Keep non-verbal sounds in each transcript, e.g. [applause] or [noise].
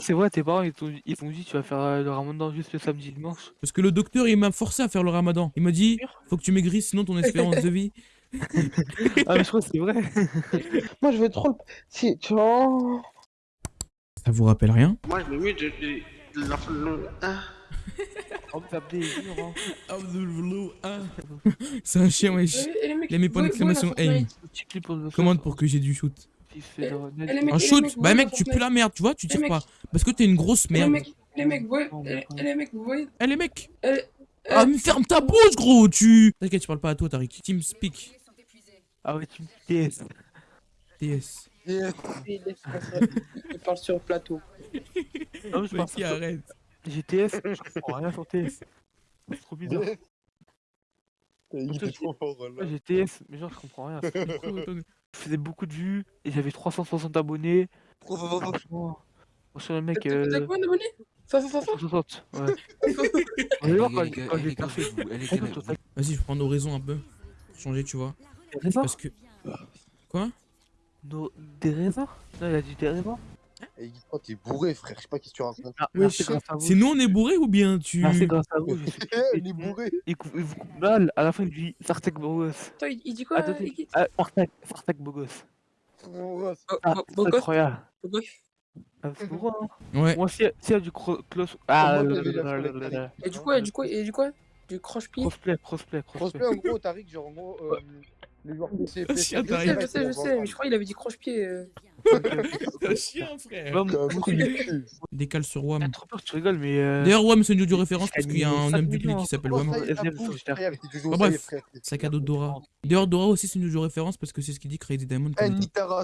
C'est vrai, tes parents, ils t'ont ils t'ont dit: «Tu vas faire, heu, le ramadan juste le samedi, dimanche». Parce que le docteur, il m'a forcé à faire le ramadan. Il m'a dit? «Faut que tu maigrisses, sinon ton espérance de vie» Ah mais je crois que c'est vrai. [laughs] Moi, je veux trop le si, tu vois? Ça vous rappelle rien? Moi, je me mets de de la le hein. C'est un chien, wesh. Les mecs, Il a mis point d'exclamation la aim. Pour le Commande pour que j'ai du shoot. Il fait le les mecs, Un shoot Bah mec, tu pues la merde, tu vois, tu tires pas. Parce que t'es une grosse les merde. mecs, les mecs, vous voyez, eh, les mecs, vous voyez, Eh les mecs eh, Ah mais ferme ta bouche gros, tu... T'inquiète, je parle pas à toi, Tariq. Team speak. Ah ouais, tu me TS. TS. il parle sur le plateau. [laughs] Mais je arrête. J'ai TS, je comprends rien sur TS. C'est trop bizarre. Il était trop fort, Ouais, j'ai TS, mais genre je comprends rien. [laughs] Je faisais beaucoup de vues et j'avais 360 abonnés. Franchement, franchement le mec... T'as Euh... combien d'abonnés? Ça, ça, ça, ça 360, ouais. [laughs] On va voir quand, j'ai parfait. Vas-y, je prends nos raisons un peu. Pour changer, tu vois. Parce que... Quoi? Nos- Des raisins? Non, il a dit des raisins Et toi, t'es bourré, frère. Je sais pas qui tu racontes. Ah, Ouais. C'est nous on est bourrés ou bien tu... Ah, c'est grâce à vous, Eh, il est bourré. Il vous coupe mal, à la fin il dit Sartek Bogos. Attends, il, dit quoi Attends, il- ah, Sartek, Sartek Bogos. Bo- Ah, Bogos incroyable. Bogos Ah, hein. Ouais. Moi, s'il y, a- s'il y a du cro- close. Ah. Et du quoi, et du quoi, et du quoi Du croche-pied Crossplay, crossplay, crossplay. Crossplay, en gros, Tariq, genre, en gros, euh, les joueurs PC, PC, Chien, Je sais, je sais, je sais, mais je crois qu'il avait dit croche-pied. euh. [laughs] C'est un chien, frère. Décale sur WAM. j'ai trop peur que tu rigoles, mais. Euh... D'ailleurs, WAM, c'est une audio référence parce qu'il y a un 5 homme du public qui s'appelle WAM. Ah, est, bref. Sac à dos de Dora. D'ailleurs, Dora aussi, c'est une audio référence parce que c'est ce qu'il dit Crazy Diamond. Eh,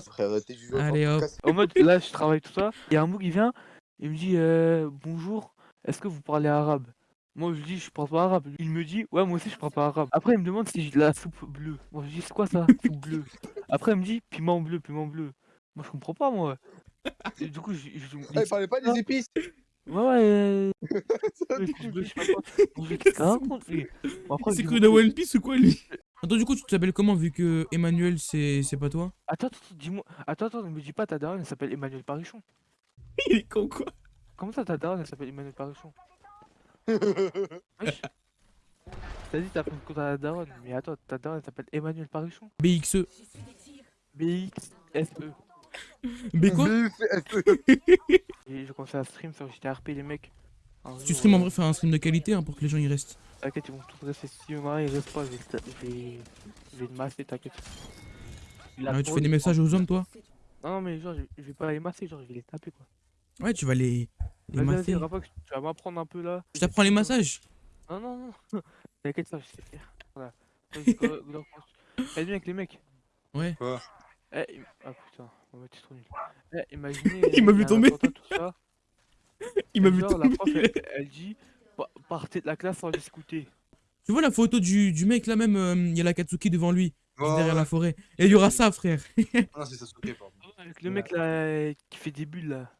frère. Tes. Allez, hop. En mode, là, je travaille tout ça. Il y a un mot qui vient, il me dit euh, Bonjour, est-ce que vous parlez arabe? Moi, je lui dis Je parle pas arabe. Il me dit Ouais, moi aussi, je parle pas arabe. Après, il me demande si j'ai de la soupe bleue. Moi, je dis C'est quoi ça Soupe bleue? Après, il me dit Piment bleu, piment bleu. Moi, je comprends pas, moi. Et du coup, je. je- je- Eh, parlait pas des épices? Ouais, ouais. [laughs] euh, C'est cru dans One Piece ou quoi, lui? Attends, du coup, tu t'appelles comment vu que Emmanuel, c'est c'est pas toi? Attends, attends, dis-moi. Attends, attends, ne me dis pas ta daronne, elle s'appelle Emmanuel Parichon. [laughs] Il est con, quoi Comment ça, ta daronne, elle s'appelle Emmanuel Parichon. T'as dit t'as pris compte à la daronne, mais attends, ta daronne elle s'appelle Emmanuel Parichon BXE. B-X-S-E. B quoi Et je commençais à stream sur JTRP les mecs. Un Tu stream en euh, vrai, faire un stream de qualité hein, pour que les gens y restent. T'inquiète, ils vont tous rester si marrer, ils restent pas, je vais, je vais, masser, t'inquiète. Ah tu fais de- des messages aux hommes, toi? Non, mais genre, je, je vais pas les masser, genre, je vais les taper quoi. Ouais, tu vas les. les masser. Tu vas m'apprendre un peu là. Je t'apprends les massages Non, non, non. [laughs] T'inquiète, ça, je sais faire. Voilà. Avec les mecs. Ouais. Eh, im- ah putain, on va être trop nul. Eh, imaginez. [laughs] Il m'a vu tomber. tout ça, [laughs] Il m'a vu genre, La prof, tomber. elle, elle dit Pa- partez de la classe sans discuter. Tu vois la photo du, du mec là même, euh, il y a la Katsuki devant lui, Ouais, derrière ouais. la forêt. Et il y aura ça, frère. Non, c'est Sasuke, pardon. Avec le mec là qui fait des bulles là.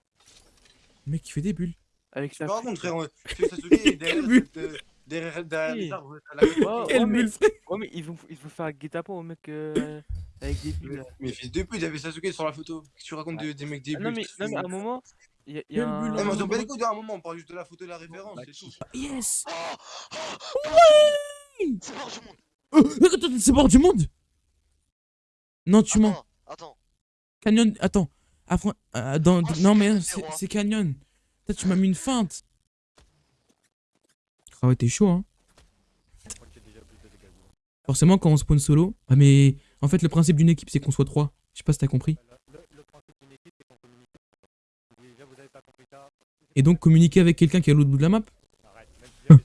Le mec qui fait des bulles. Avec sa. Par contre, frère, tu Sasuke, derrière, euh, derrière, derrière les Oui. arbres, à la Oh, Quelle mais, bulle, frère ouais, mais ils vont, ils vont faire un guet-apens au mec euh, avec des bulles là. Mais fils de pute, il y avait Sasuke sur la photo. Qu'est-ce que tu racontes de- des mecs des Ah, non, bulles mais, non, mais à un moment, il y a, y un. bulle, Non, mais on Ah, s'en bat les couilles d'un moment, on parle juste de la photo de la référence, c'est tout. Yes C'est mort du monde. Oh, attends, attends, c'est bord du monde Non, tu mens. Attends. Canyon, attends. Affron- euh, dans, Oh, non, mais c'est hein. c'est Canyon. Putain, tu m'as mis une feinte. Ah ouais, t'es chaud, hein. Forcément, quand on spawn solo. Ah, mais en fait, le principe d'une équipe, c'est qu'on soit trois. Je sais pas si t'as compris. Et donc, communiquer avec quelqu'un qui est à l'autre bout de la map. [laughs]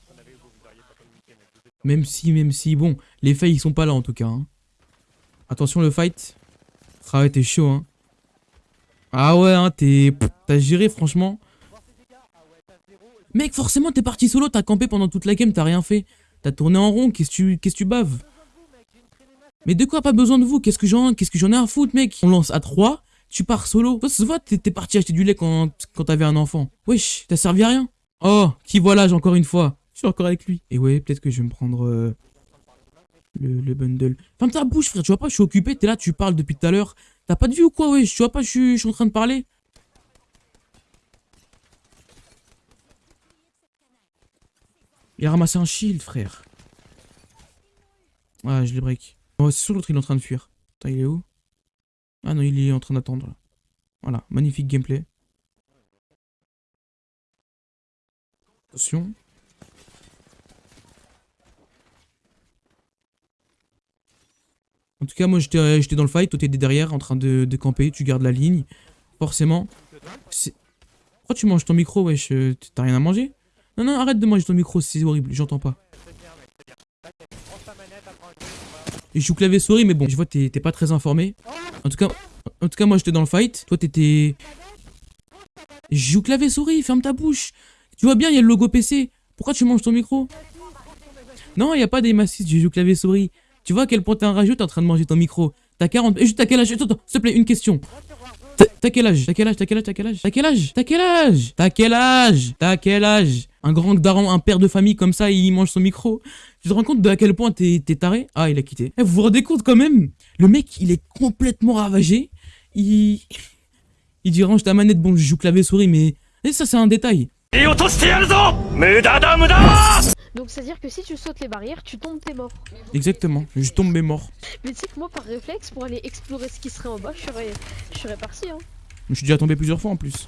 Même si, même si, bon, les faits ils sont pas là en tout cas. hein. Attention le fight. Ah ouais, t'es chaud, hein. Ah ouais, hein, t'es. T'as géré, franchement. Mec, forcément, t'es parti solo, t'as campé pendant toute la game, t'as rien fait. T'as tourné en rond, qu'est-ce que tu que tu baves? Mais de quoi pas besoin de vous? Qu'est-ce que j'en qu'est-ce que ai à foutre, mec? On lance à 3, tu pars solo. Ça se t'es parti acheter du lait quand, quand t'avais un enfant. Wesh, t'as servi à rien. Oh, qui voilà, j'ai encore une fois? Je suis encore avec lui. Et ouais, peut-être que je vais me prendre euh, le, le bundle. Ferme ta bouche, frère, tu vois pas, je suis occupé, t'es là, tu parles depuis tout à l'heure. T'as pas de vue ou quoi, wesh? Tu vois pas, je suis, en train de parler Il a ramassé un shield, frère. Ah, je les break. Oh, c'est sûr, l'autre, il est en train de fuir. Attends, il est où? Ah non, il est en train d'attendre. Voilà, magnifique gameplay. Attention. En tout cas, moi j'étais euh, j'étais dans le fight, toi t'étais derrière en train de, camper, tu gardes la ligne. Forcément. Pourquoi tu manges ton micro, wesh euh, T'as rien à manger? Non, non, arrête de manger ton micro, c'est horrible, j'entends pas. Et je joue clavier souris, mais bon, je vois t'es pas très informé. En tout cas, en tout cas, moi j'étais dans le fight, toi t'étais. Je joue clavier souris, ferme ta bouche. Tu vois bien, il y a le logo PC. Pourquoi tu manges ton micro? Non, il y a pas des massifs, je joue clavier souris. Tu vois à quel point t'es un rageux, t'es en train de manger ton micro. T'as 40. Et juste, t'as quel âge? Attends, s'il te plaît, une question. T'as- quel âge? T'as quel âge? T'as quel âge? T'as quel âge? T'as quel âge? T'as quel âge? T'as quel âge? T'as quel âge? Un grand daron, un père de famille comme ça, il mange son micro. Tu te rends compte de à quel point t'es t'es taré? Ah, il a quitté. Eh, vous vous rendez compte quand même? Le mec, il est complètement ravagé. Il. Il dit range ta manette, bon, je joue clavier souris, mais. Et ça, c'est un détail. Donc c'est-à-dire que si tu sautes les barrières, tu tombes, t'es mort. Exactement. Je tombe mais mort. Mais tu sais que moi, par réflexe, pour aller explorer ce qui serait en bas, je serais, je serais parti. Hein. Je suis déjà tombé plusieurs fois en plus.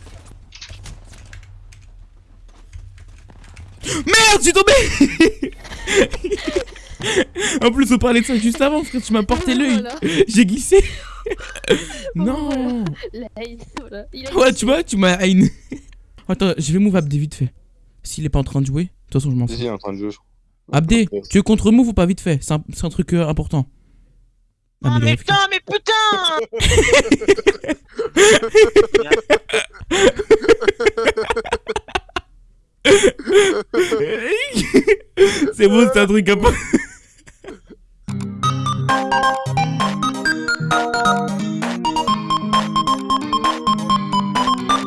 Merde, j'ai tombé [laughs] En plus, on parlait de ça juste avant, frère, tu m'as porté l'œil. Voilà. J'ai glissé. [laughs] non. La haine, voilà. Il a Ouais, tu vois, tu m'as haine. Attends, je vais move Abdé vite fait. S'il est pas en train de jouer, de toute façon, je m'en fous. si, il est en train de jouer, je crois. Abdé, tu veux contre move ou pas vite fait? C'est un, c'est un truc euh, important. Ah, Oh mais putain, mais [laughs] putain C'est bon, c'est un truc important.